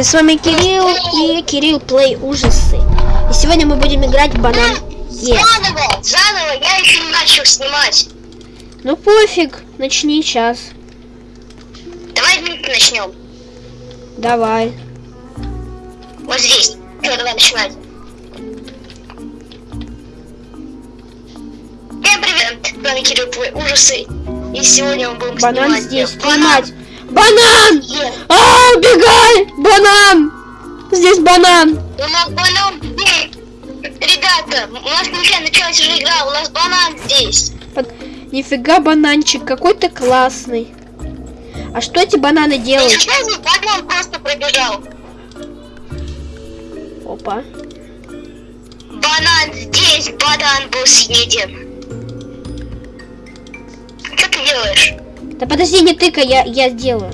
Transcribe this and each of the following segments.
Друзья, с вами Кирилл и Кирилл Плей Ужасы. И сегодня мы будем играть в банан Е. Заново, заново, я еще не начал снимать. Ну пофиг, начни сейчас. Давай вместе начнем. Давай. Вот здесь. Все, давай начинать. Всем привет, с вами Кирилл Плей Ужасы. И сегодня мы будем Банан снимать здесь, банан поймать. Банан! А, убегай! Банан! Здесь банан! У нас банан здесь. Ребята, у нас нельзя началась уже игра, у нас банан здесь. Под- Нифига бананчик, какой ты классный. А что эти бананы делают? Сейчас банан просто пробежал. Опа. Банан здесь, банан был съеден. Что ты делаешь? Да подожди, не тыкай, я, я сделаю.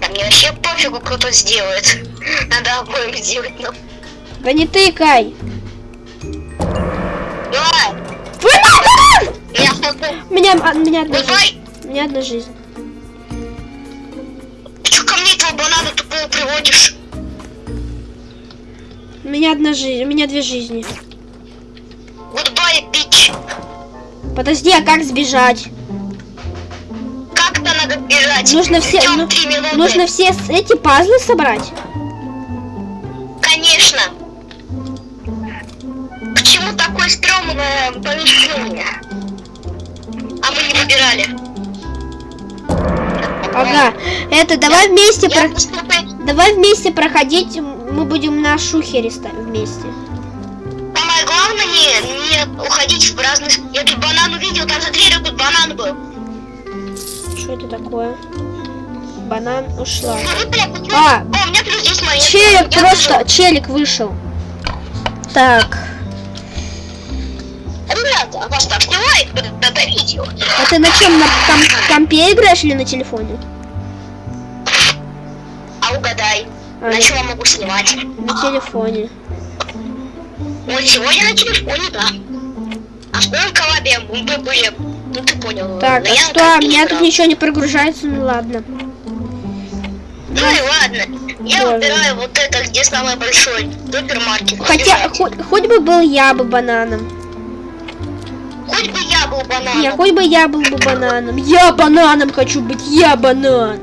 Да мне вообще пофигу, кто то сделает. Надо обоим сделать, но... Да не тыкай. У меня, а, меня одна жизнь. Меня одна жизнь. ты ко мне этого банана тупого приводишь? У меня одна жизнь, у меня две жизни. Goodbye, bitch. Подожди, а как сбежать? Как-то надо бежать. Нужно все, ну, нужно все эти пазлы собрать. Конечно. Почему такое стрёмное помещение? А мы не выбирали. Ага. Это давай вместе Я про- поступаю- давай вместе проходить. Мы будем на шухере вместе. Самое главное не, не уходить в разные... Я тут банан увидел, там за дверью тут банан был. Что это такое? Банан ушла. А. Челик просто, челик вышел. Так, а ты на чем на ком- компе играешь или на телефоне? А угадай, А, на чем я могу снимать? На телефоне. Вот сегодня на телефоне, да. А в каком коллабе мы были? Ну ты понял. Так, а что? У меня тут ничего не прогружается, ну ладно. Ну и ладно. Я выбираю вот это, где самый большой супермаркет. Хотя, хоть, хоть бы был я бы бананом. Хоть бы я был бананом. Не, хоть бы я был бы бананом. Я бананом хочу быть, я банан.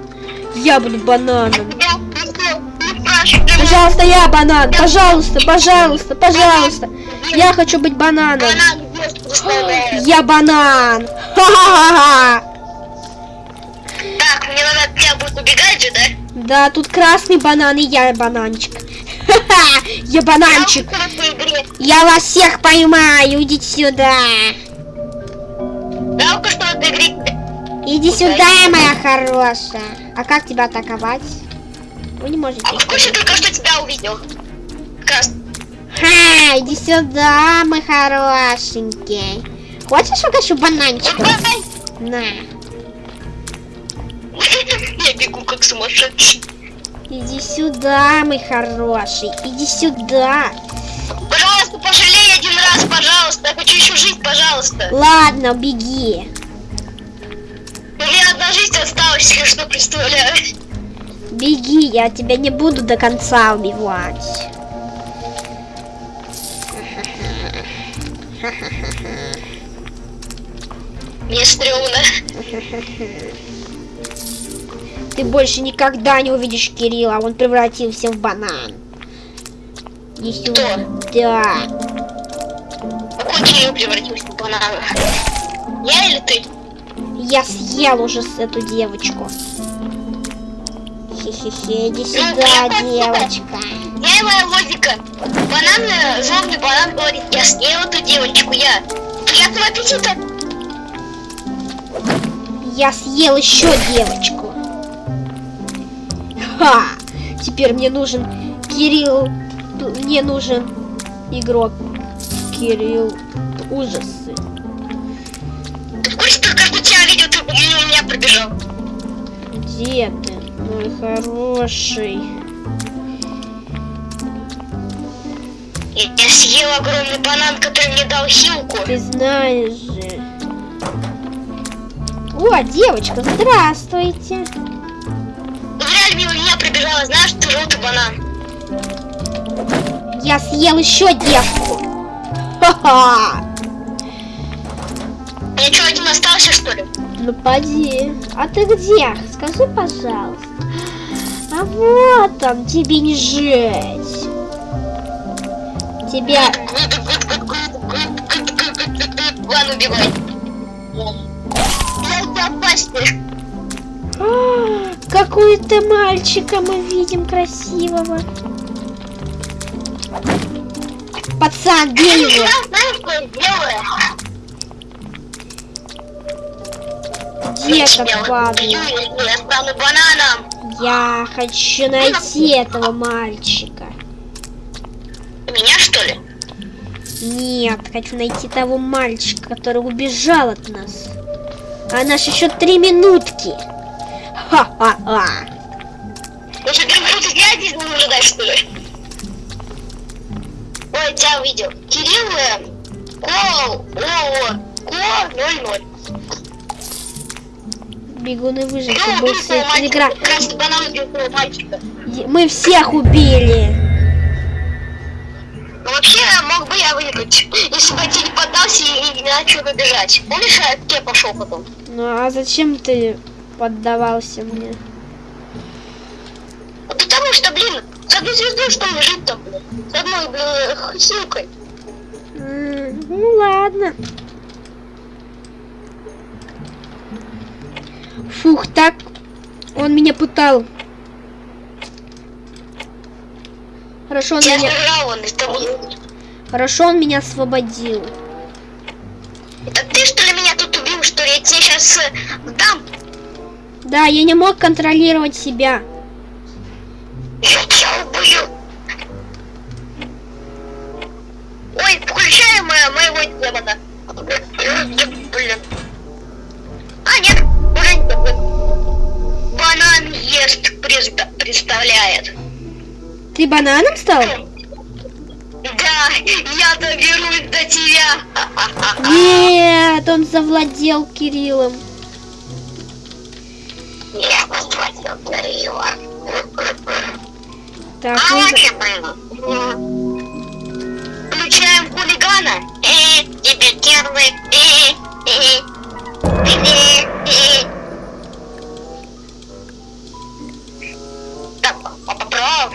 Я буду бананом. Пожалуйста, я банан. Пожалуйста, пожалуйста, пожалуйста. Я хочу быть бананом. Я банан. Так, мне надо тебя будет убегать же, да? Да, тут красный банан и я бананчик. Ха-ха, я бананчик. Я вас всех поймаю. Идите сюда. Жалко, что игре... Иди сюда, моя хорошая. А как тебя атаковать? Вы не можете. А курсе только что тебя увидел. Как раз. Ха, иди сюда, мой хорошенький. Хочешь угощу бананчиком? Давай. На. Я бегу как сумасшедший. Иди сюда, мой хороший. Иди сюда. Пожалуйста, пожалей один раз, пожалуйста. Я хочу еще жить, пожалуйста. Ладно, беги. У меня одна жизнь осталась, если что представляю. Беги, я тебя не буду до конца убивать. Мне стрёмно. Ты больше никогда не увидишь Кирилла, он превратился в банан. Иди сюда. Да. Какой Кирилл превратился в банана? Я или ты? Я съел уже эту девочку. Хе-хе-хе, иди сюда, девочка. Я и моя логика. Банан, э, злобный банан говорит, я съел эту девочку, я. Приятного аппетита. Я съел еще девочку. Ха! Теперь мне нужен Кирилл. Мне нужен игрок. Кирилл. Ужасы. Ты в курсе только что тебя видел, ты мимо меня пробежал. Где ты, мой хороший? Я, съел огромный банан, который мне дал хилку. Ты знаешь. О, девочка, здравствуйте. Реально мимо меня пробежали. убежала, знаешь, ты желтый банан. Я съел еще девку. Ха-ха. Я что, один остался, что ли? Ну поди. А ты где? Скажи, пожалуйста. А вот он, тебе не жить. Тебя... Ладно, убивай. Опаснее. А, Какую-то мальчика мы видим красивого. Пацан, бей его. Где этот бананом. Я хочу найти этого мальчика. Меня, что ли? Нет, хочу найти того мальчика, который убежал от нас. А наш еще три минутки. Ха-ха-ха. Ну что, ты будешь я здесь не ожидать, что ли? Ой, тебя увидел. Кирилл, э, Кол, о, Ко, 0-0. Бегуны выжить, Ну, свет игра. Красный банан мальчика. Мы всех убили. Ну, вообще, мог бы я выиграть, если бы я не поддался и не начал выбежать. Помнишь, я к тебе пошел потом? Ну а зачем ты поддавался мне? Ну, Потому что, блин, с одной звездой что ли жить там, блин? С одной, блин, хилкой. М, Ну ладно. Фух, так он меня пытал. Хорошо, он Я меня, сбежал, он тобой. хорошо, он меня освободил. Это ты, что ли, меня тут убил, что ли? Я тебе сейчас дам. Да, я не мог контролировать себя. Бананом стал? Да, я доберусь до тебя. Нет, он завладел Кириллом. Я позвонил Кирилла. Так, А лучше было. Включаем хулигана. Э, тебе первый. Э, э, э,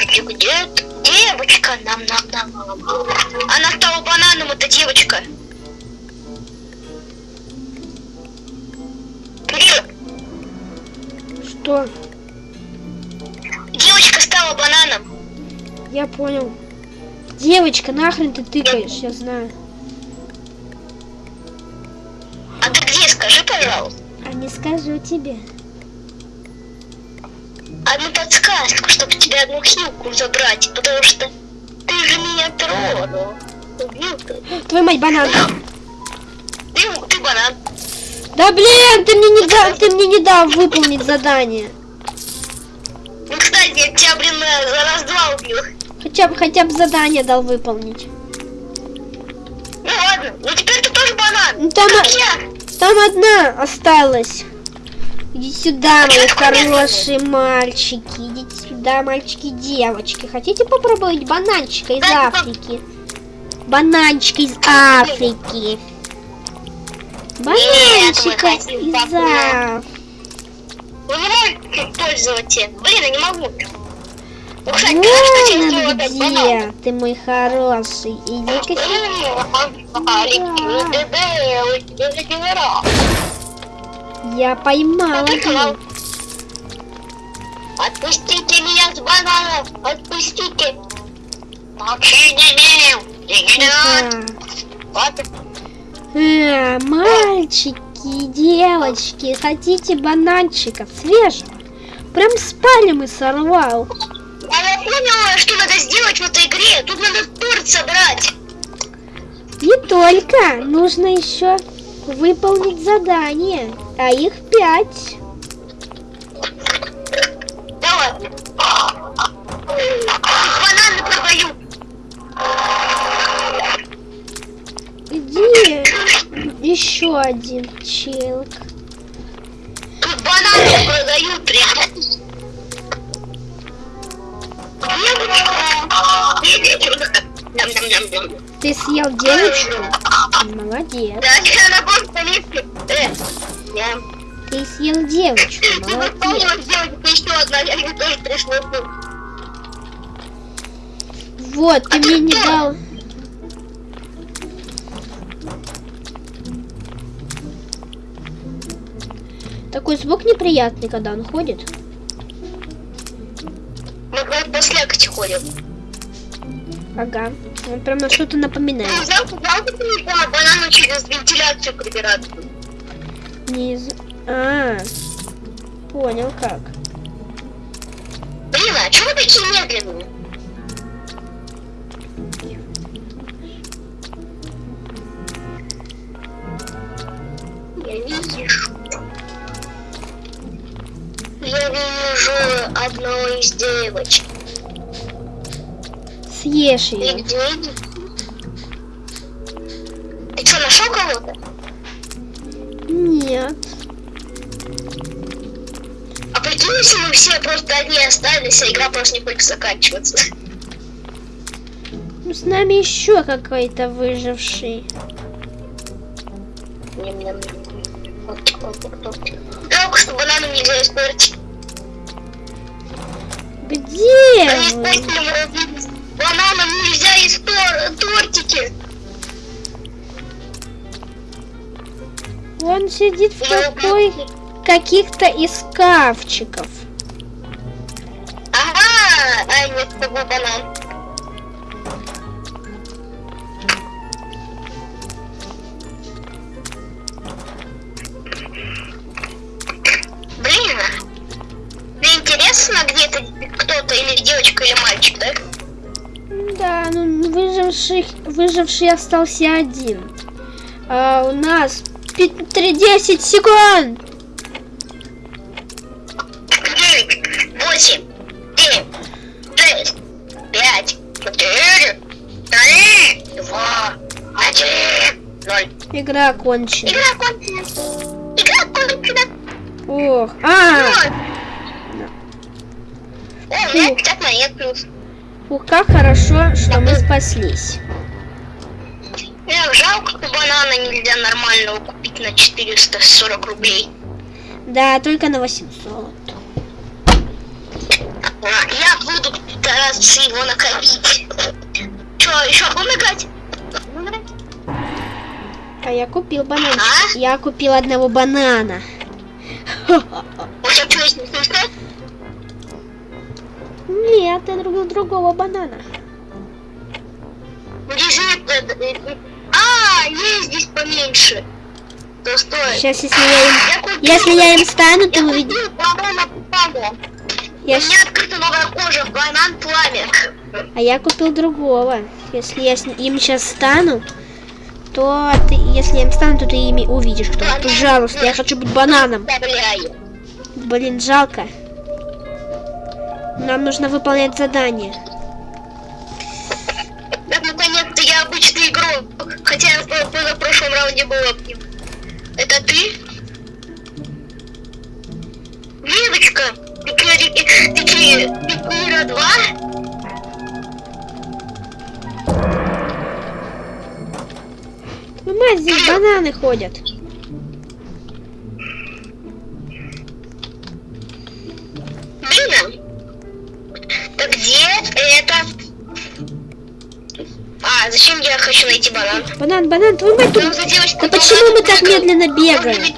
поправки где девочка? Нам, нам, нам. Она стала бананом, эта девочка. Кирилл, что? девочка стала бананом. Я понял. Девочка, нахрен ты тыкаешь, я знаю. А ты где, скажи, пожалуйста. А не скажу тебе. Одну подсказку, чтобы тебе одну хилку забрать, потому что ты же меня тронул. Убил ты. Твою мать, банан. Ты, ты банан. Да блин, ты мне не дал, ты мне не дал выполнить задание. Ну, кстати, я тебя, блин, раз-два убил. Хотя бы, хотя бы задание дал выполнить. Ну ладно, ну теперь ты тоже банан. Ну, там, Как я. там одна осталась. Иди сюда, мои хорошие мальчики. Идите сюда, мальчики и девочки. Хотите попробовать бананчика из Африки? Бананчика из Африки. Бананчика из. Африки. Вы не можете пользоваться. Блин, я не могу. Ну, Вон он где, ты мой хороший. Иди-ка Я поймала его. Отпустите меня с бананом! Отпустите! Молчи. А, мальчики и девочки, хотите бананчиков свежих? Прям с пальмы сорвал. А я поняла, что надо сделать в этой игре. Тут надо торт собрать. Не только, нужно еще выполнить задание, а их пять. Бананы продаю. Где еще один челк? Тут бананы продают. Девочка. Ты съел девочку? Молодец. Да, она просто липнет. Э, я Ты съел девочку, молодец. попробовала сделать еще одна, я мне тоже пришлось. Вот, ты мне не дал. Такой звук неприятный, когда он ходит. Мы как послякать ходим. Ага. Он прям на что-то Ну, напоминает. взял ты не понял, банану через вентиляцию прибираться. Не из... А, понял как. Блин, а чего вы такие медленные? Я вижу. Я вижу одну из девочек. Съешь ее. где? Ты что, нашел кого-то? Нет. А прикинь, если мы все просто одни остались, а игра просто не хочет заканчиваться. Ну, с нами еще какой-то выживший. Жалко, что банану нельзя испортить. Где Они испортили Бананам нельзя есть тор- тортики. Он сидит в убью. каких-то из шкафчиков. Ага, а нет, это был банан. Выживший, выживший остался один. А у нас пи- три- 10 секунд. Девять, восемь, семь, шесть, пять, четыре, три, два, один, ноль. Игра кончена. Игра кончена. Игра кончена. Ох, а, Ноль. О, у меня 50 монет плюс. Ух, как хорошо, что мы спаслись. Мне жалко, что банана нельзя нормального купить на 440 рублей. Да, только на 800. А, Я буду стараться его накопить. Че, еще будем играть? А я купил банан. А? Я купил одного банана. У тебя что, есть? Нет, я друг другого банана. Лежит. А, есть здесь поменьше. Да стой. Сейчас, если я им, Я купил- если я им стану, ты увидишь. Я У меня открыта новая кожа, банан пламя. А я купил другого. Если я с- им сейчас стану, то ты, если я им стану, то ты ими увидишь кто. Пожалуйста, я хочу быть бананом. Блин, жалко. Нам нужно выполнять задание. Так, наконец-то я обычный игрок. Хотя я в в прошлом раунде был одним. Это ты? Девочка, ты ки- ты ки- ты Кира 2? Ну, мать, здесь бананы ходят. Найти банан? Банан, банан, твою мать. Там за девочку Да почему мы так бегал. медленно бегаем?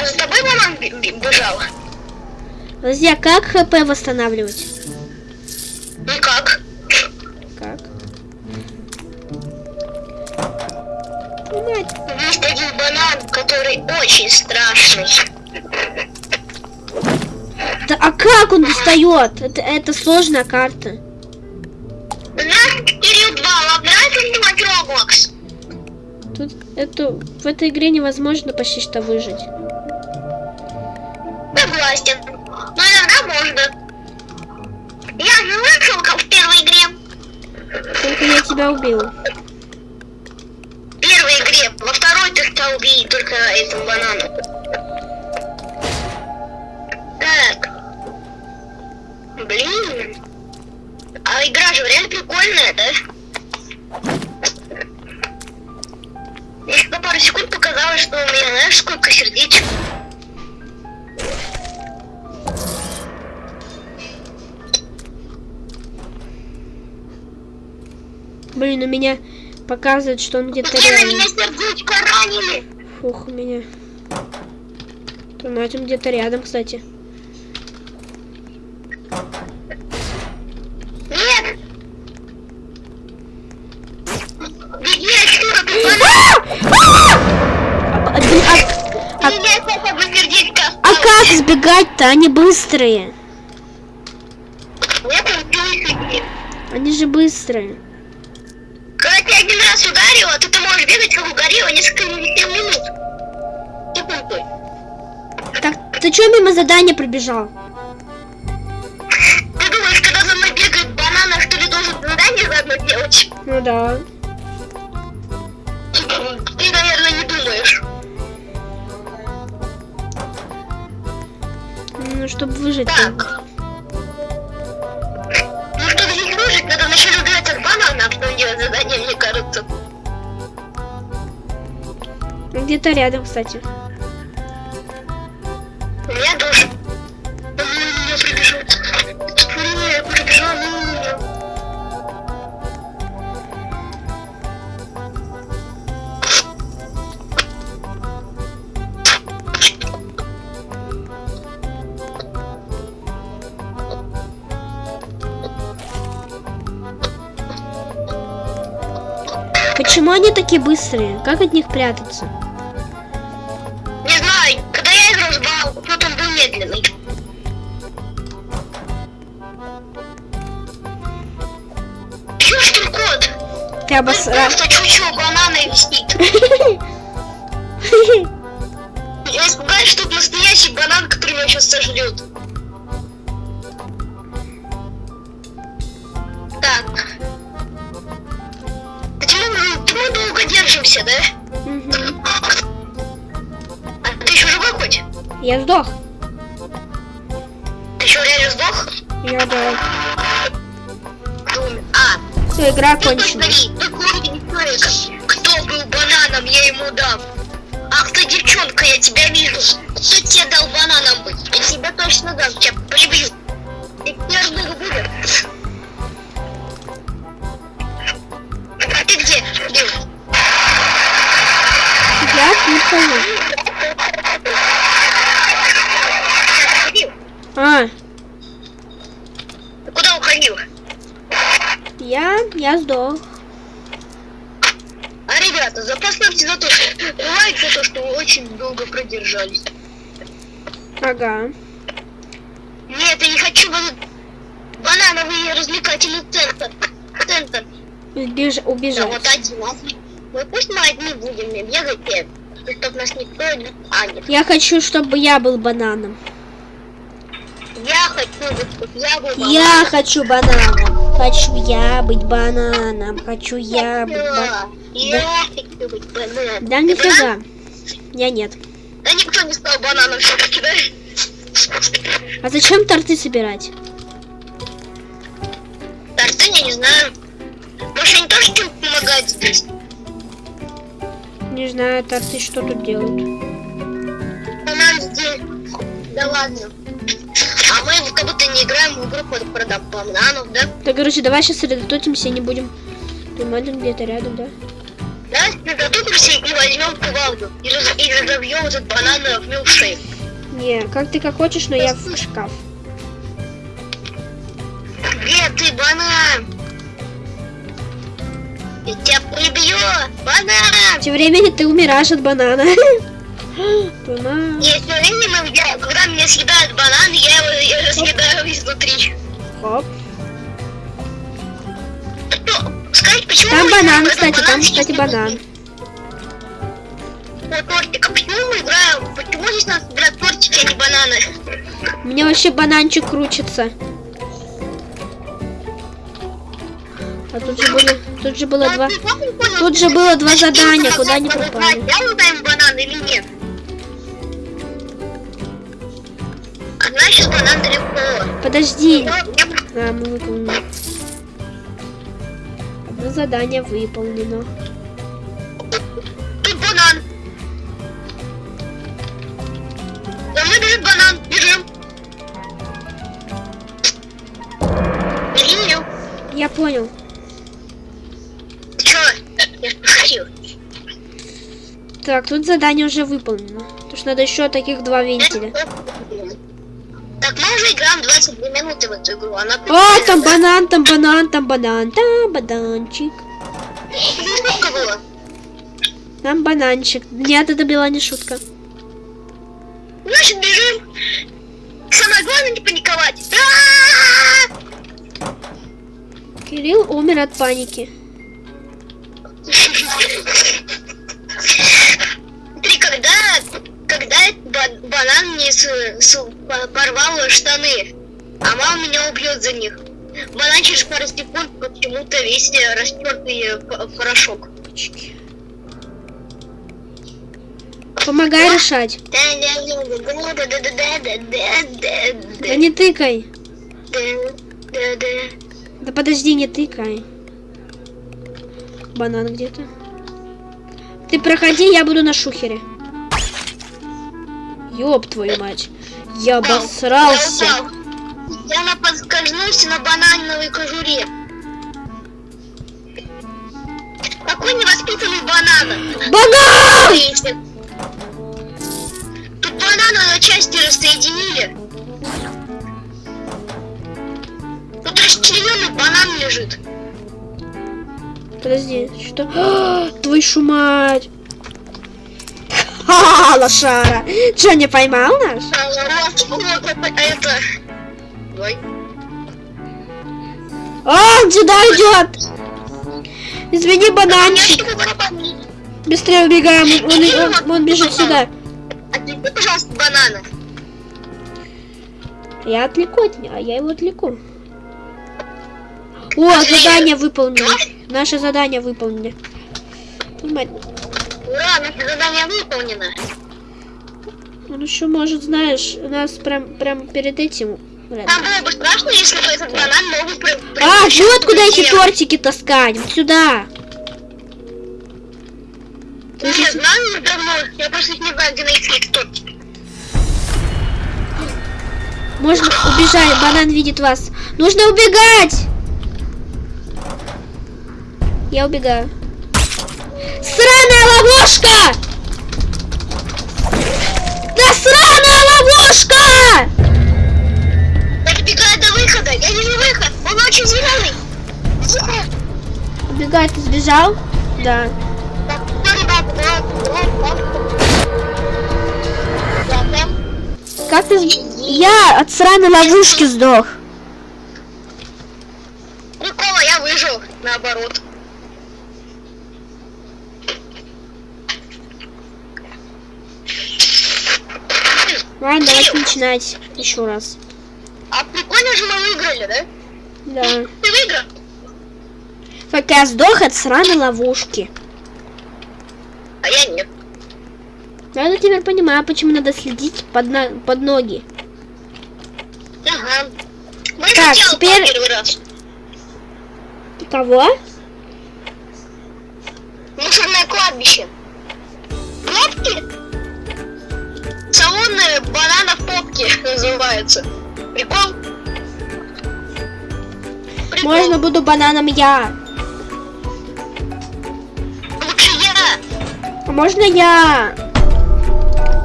А за тобой банан бе- бе- бежал? Друзья, как ХП восстанавливать? Никак. Как? Твою мать, Есть один банан, который очень страшный. Да, а как он достает? Это, это сложная карта. 2, вам нравится снимать Roblox? Тут это, в этой игре невозможно почти что выжить. Согласен. Но иногда можно. Я же вышел, как в первой игре. Только я тебя убил. В первой игре. Во второй ты стал убить только этим бананом. Так. Блин. А игра же реально прикольная, да? На пару секунд показалось, что у меня, знаешь, сколько сердечек. Блин, у меня показывает, что он где-то Где на рядом. меня сердечко ранили? Фух, у меня. Он где-то рядом, кстати. Нет! Беги отсюда, ты! А, а, а- а как сбегать-то? Они быстрые. Они же быстрые. Когда тебя один раз ударило, то ты можешь бегать как угорело несколько минут. Так, ты что мимо задания пробежал? Ты думаешь, когда за мной бегает банана, что ли должен задание заодно делать? Ну да. Ну, чтобы выжить. Так. Ну, чтобы здесь выжить, надо вначале убирать от банана, а потом делать задание, мне кажется. Где-то рядом, кстати. У меня тоже. Он меня. Они такие быстрые? Как от них прятаться? Не знаю, когда я играл с Бал, вот он был медленный. Ты кот? Ты обосрал. Просто чучу банана висит. Ты сдох? Я да. Думаю. А, Все, игра Ну, кончена. посмотри, такой человек. Кто был бананом, я ему дам. Ах ты, девчонка, я тебя вижу. Кто тебе дал бананом быть? Я тебя точно дам, тебя прибью. Ты первый будешь. А ты где? Где? Я. Уходил? А, Ты куда уходил? Я, я сдох. А, ребята, запоставьте за то, что... Лайк за то, что вы очень долго продержались. Ага. Нет, я не хочу бан- банановый развлекательный центр. Центр. Убеж... Да Убежать. вот один. Мы пусть мы одни будем бегать, нет. Чтоб нас никто не... А, нет. Я хочу, чтобы я был бананом. Я хочу быть, я бананом. Хочу я быть бананом. Хочу я быть бананом. Я хочу быть бананом. Да Ты нифига. Я нет. Да никто не стал бананом все-таки, да? А зачем торты собирать? Торты я не знаю. Может, они тоже чем-то помогают здесь? Не знаю, торты что тут делают. Здесь. Да ладно. А мы как будто не играем в игру под бананов, да? Так, короче, давай сейчас сосредоточимся и не будем... Думали где-то рядом, да? Да, сосредоточимся и возьмем кувалду. И, раз- и разобьем этот банан в милкшейк. Не, как ты как хочешь, но я в шкаф. Где ты, банан? Я тебя прибью! Банан! Тем временем ты умираешь от банана. Банан. И все время, когда меня съедает банан, я. Хоп. Что? Скажите, почему Там банан, кстати, там, кстати, банан. Вот тортик, а почему мы играем? Почему здесь надо собирать тортики, а не бананы? Меня вообще бананчик крутится. А тут же были, тут же было Ну, два. не понял, Тут же было два задания, куда они пропали. Я удаем банан или нет? Одна сейчас банан далеко. Подожди, Ну, А, мы выполнили. Одно задание выполнено. Тут банан. За мной бежит банан. Бежим. Бери ее. Я понял. Чё? Я пошутил. Так, тут задание уже выполнено. Потому что надо еще таких два вентиля. Уже играем 22 минуты в эту игру. Она О, там да? банан, там банан, там банан, там бананчик. Сколько было? Там бананчик. Нет, это была не шутка. Значит, бежим. Самое главное не паниковать. А-а-а! Кирилл умер от паники. Смотри, когда, когда банан мне с- с- по- порвал штаны, а мама меня убьет за них. Банан через пару секунд почему-то весь э, растертый э, порошок. Помогай решать. Да не тыкай. Да подожди, не тыкай. Банан где-то. Ты проходи, я буду на шухере. Ёб твою мать. Я обосрался. Я на подскользнулся на банановой кожуре. Какой невоспитанный банан. Банан! Тут бананы на части расsoединили. Тут расчлененный банан лежит. Подожди, что? А, Твою мать. Ха, лошара. Что, не поймал наш? А. Ой. А, он сюда идет. Извини, бананчик. Быстрее убегаем. Он, он- он бежит сюда. Отвлеки, пожалуйста, банана. Я отвлеку от него, а я его отвлеку. О, задание выполнено. Наше задание. Мать, Ура, наше задание выполнено. Он еще может, знаешь, нас прям, прям перед этим. блин. Нам было бы страшно, если бы этот банан мог бы... А, вот куда эти тортики таскать. Вот сюда. Я знаю давно, я просто не знаю, где найти эти тортики. Можно убежать, банан видит вас. Нужно убегать! Я убегаю. Сраная ловушка! Да сраная ловушка! Я добегаю до выхода, я вижу выход, он очень зеленый. Убегай, ты сбежал? Да. Как ты... Я от сраной ловушки сдох. Прикола, я выжил, наоборот. Ладно, давайте начинать еще раз. А прикольно же мы выиграли, да? Да. Ты выиграл? Только я сдох от сраной ловушки. А я нет. Я теперь понимаю, почему надо следить под, на- под ноги. Ага. Мы Так, теперь-. Кого? Попки называются. Прикол? Прикол. Можно буду бананом я. Лучше я. А можно я?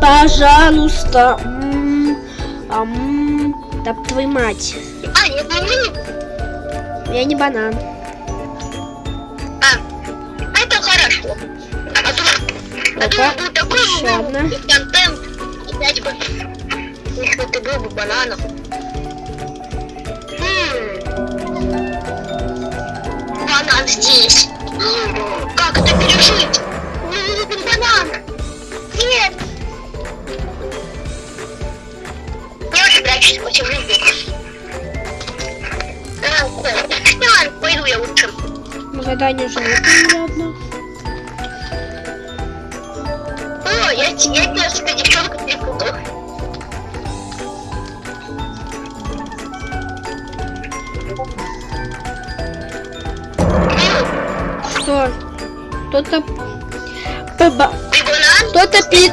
Пожалуйста. М, ам, Да твою мать. А, нет, не мы. Я не банан. А, это хорошо. А то, а то был такой контент. Опять бы. Если ты был бы бананом. М. Банан здесь. Как это пережить? Мне нужен банан. Нет. Я уже прячусь против жизни. А, ладно, пойду я лучше. Задание уже выполнили одно. О, я, я тебя с Кто-то... Ты банан? Кто-то пи...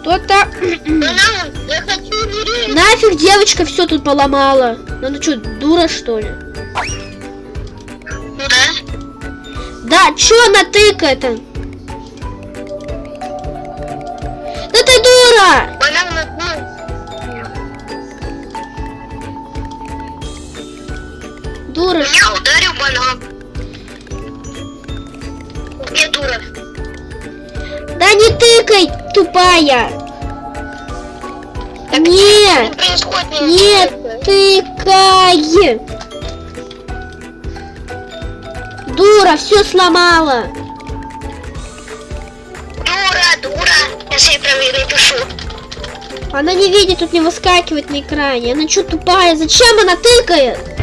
Кто-то... Нафиг девочка все тут поломала. Ну она что, дура что ли? Да. Да, чё она тыкает-то? Да ты дура! Банан, Дура. меня ударил банан. Где дура? Да не тыкай, тупая! Что Нет! происходит? Нет, тыкай! Дура, все сломала! Дура, дура. Я себе прям и напишу. Она не видит, тут не выскакивает на экране. Она что тупая? Зачем она тыкает?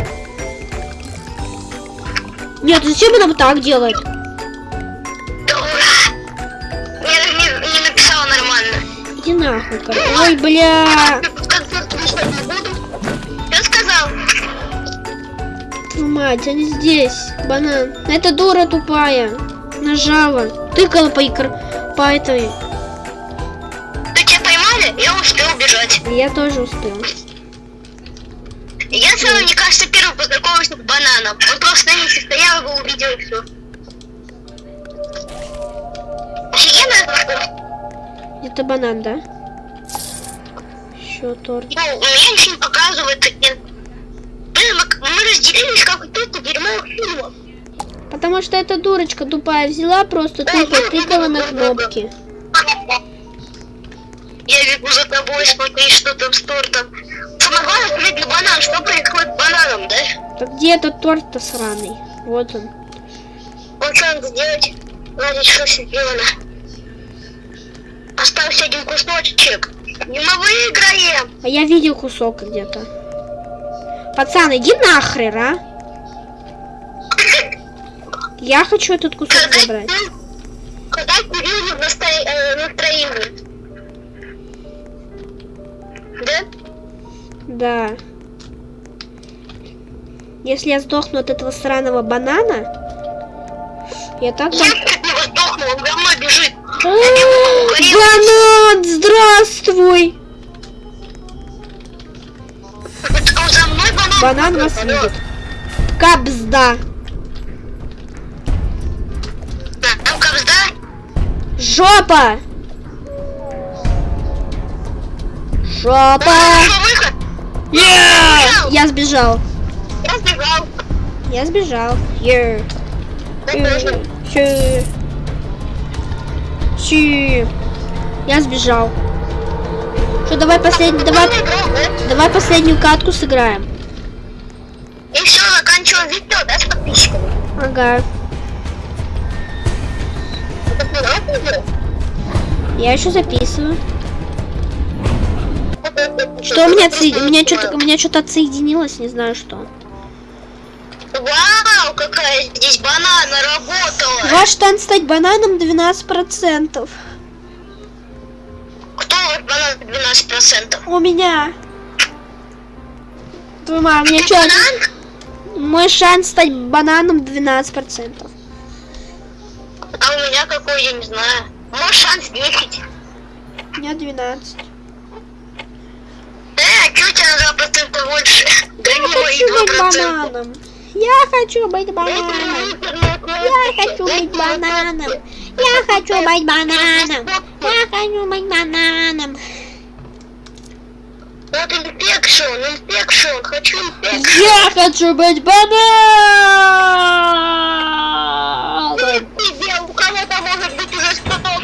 Нет, зачем она вот так делает? Дура. Я не, не написала нормально. Иди нахуй, короче. Ой, бля. Я сказал. Твою мать, они здесь. Банан. Это дура тупая. Нажала. Тыкала по, икр... по этой. Ты тебя поймали? Я успел убежать. Я тоже успел. Первый познакомился с бананом. Он просто на месте стоял, его увидел и все. Офигенно? Это банан, да? Еще торт. Ну, у меня ничего не показывает. Блин, мы, мы разделились как кто-то дерьмовых фильмов. Потому что эта дурочка тупая взяла просто тыкала, тыкала на кнопки. Я бегу за тобой, смотри, что там с тортом. Самое главное, смотри, банан. Что происходит с бананом, да? Так где этот торт-то сраный? Вот он. Вот что надо сделать? Что сделано. Остался один кусочек. И мы выиграем. А я видел кусок где-то. Пацан, иди нахрен, а? Я хочу этот кусок забрать. когда Кирилл насто... э, Да. Если я сдохну от этого сраного банана, я так... Я дам- чуть не сдохнул, он за мной бежит. А, Банан, здравствуй! Это он за мной банан? Банан вас видит. Кабзда. Да, Там кабзда? Жопа! Жопа! Выход? Я сбежал. Я сбегал. Я сбежал. Yeah. Я. Чи. Я сбежал. Что, давай последний, давай, давай последнюю катку сыграем. И все, заканчиваем видео, да, с подписчиками? Ага. Видео? Я еще записываю. Что у меня отсоед... у меня что-то у меня что-то отсоединилось, не знаю что. Вау, какая здесь банана работала. Ваш шанс стать бананом 12%. Кто вот банан 12%? У меня. У меня Ты что? банан? Мой шанс стать бананом 12%. А у меня какой, я не знаю. Мой шанс 10. У меня 12. Тебя на 2% больше? Гони Я мои хочу быть 2%. бананом. Я хочу быть бананом. Я хочу быть бананом. Я хочу быть бананом. Я хочу быть бананом. Вот infection, infection, хочу infection. Я хочу быть бананом. У кого-то может быть уже 100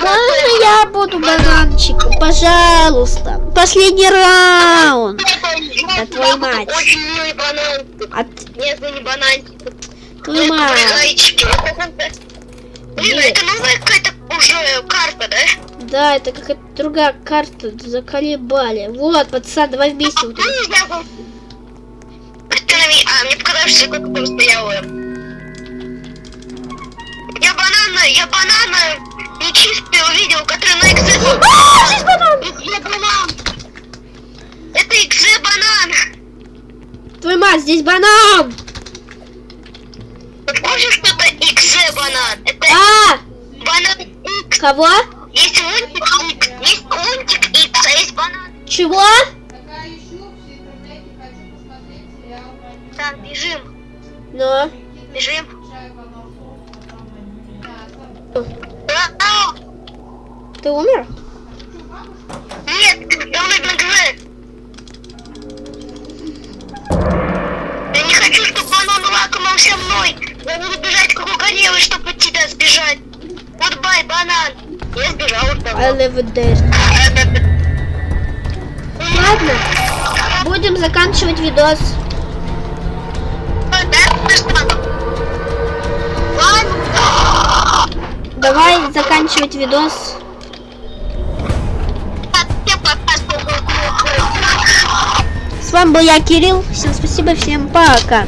Можно я буду бананчиком? Пожалуйста. Последний раунд. Да твою мать. Очень милый бананчик. От Нет, ну не бананчик. твою Это мать. Блин, Нет. это новая какая-то уже карта, да? Да, это какая-то другая карта. Заколебали. Вот, пацан, давай вместе. вот Ну, это. А, мне показалось, что я там стояла. Я банана, я банана нечистый увидел, который на экзе... А, здесь банан! Экзе банан! Это экзе банан! Твою мать, здесь банан! Ой, банан. Это А! банан Икс. Кого? Есть лунтик Икс. Есть лунтик Икс, а есть банан. Чего? Так, бежим. Ну. Бежим. Ты умер? Нет, я на ГГ. Я не хочу, чтобы банан лакомался мной. Я буду бежать как угорелый, чтобы от тебя сбежать. Goodbye, банан. Я сбежал от того. I live there. Ладно. Будем заканчивать видос. Давай заканчивать видос. С вами был я, Кирилл. Всем спасибо, всем пока.